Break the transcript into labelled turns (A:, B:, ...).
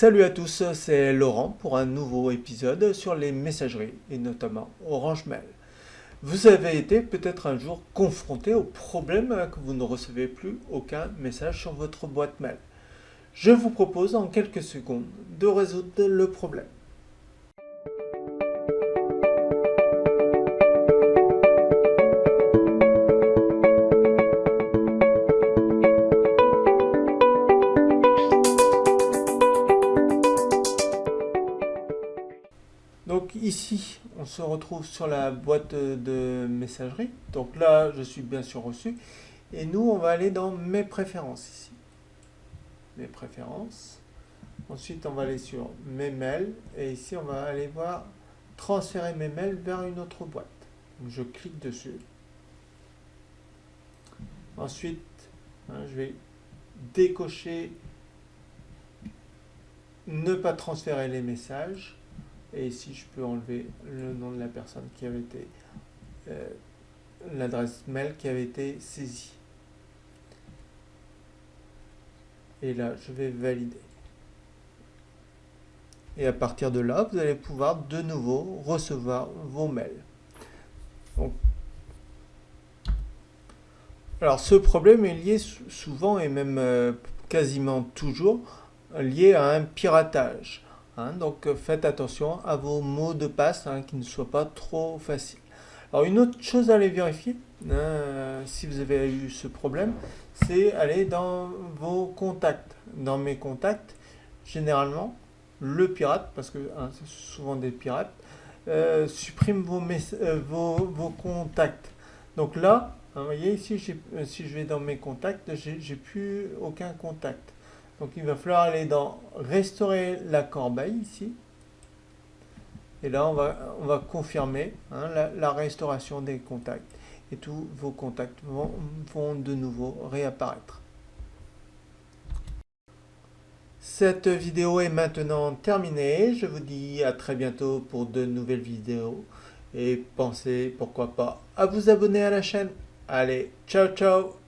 A: Salut à tous, c'est Laurent pour un nouveau épisode sur les messageries et notamment Orange Mail. Vous avez été peut-être un jour confronté au problème que vous ne recevez plus aucun message sur votre boîte mail. Je vous propose en quelques secondes de résoudre le problème. Donc ici, on se retrouve sur la boîte de messagerie. Donc là, je suis bien sûr reçu. Et nous, on va aller dans mes préférences ici. Mes préférences. Ensuite, on va aller sur mes mails. Et ici, on va aller voir transférer mes mails vers une autre boîte. Je clique dessus. Ensuite, hein, je vais décocher ne pas transférer les messages. Et ici, je peux enlever le nom de la personne qui avait été, euh, l'adresse mail qui avait été saisie. Et là, je vais valider. Et à partir de là, vous allez pouvoir de nouveau recevoir vos mails. alors, ce problème est lié souvent et même euh, quasiment toujours lié à un piratage. Hein, donc euh, faites attention à vos mots de passe hein, qui ne soient pas trop faciles. Alors une autre chose à aller vérifier, hein, si vous avez eu ce problème, c'est aller dans vos contacts. Dans mes contacts, généralement, le pirate, parce que c'est souvent des pirates, euh, supprime vos, euh, vos, vos, contacts. Donc là, vous voyez ici, si je vais dans mes contacts, j'ai plus aucun contact. Donc il va falloir aller dans restaurer la corbeille ici. Et là, on va, on va confirmer hein, la, restauration des contacts. Et tous vos contacts vont, vont de nouveau réapparaître. Cette vidéo est maintenant terminée. Je vous dis à très bientôt pour de nouvelles vidéos. Et pensez, pourquoi pas, à vous abonner à la chaîne. Allez, ciao ciao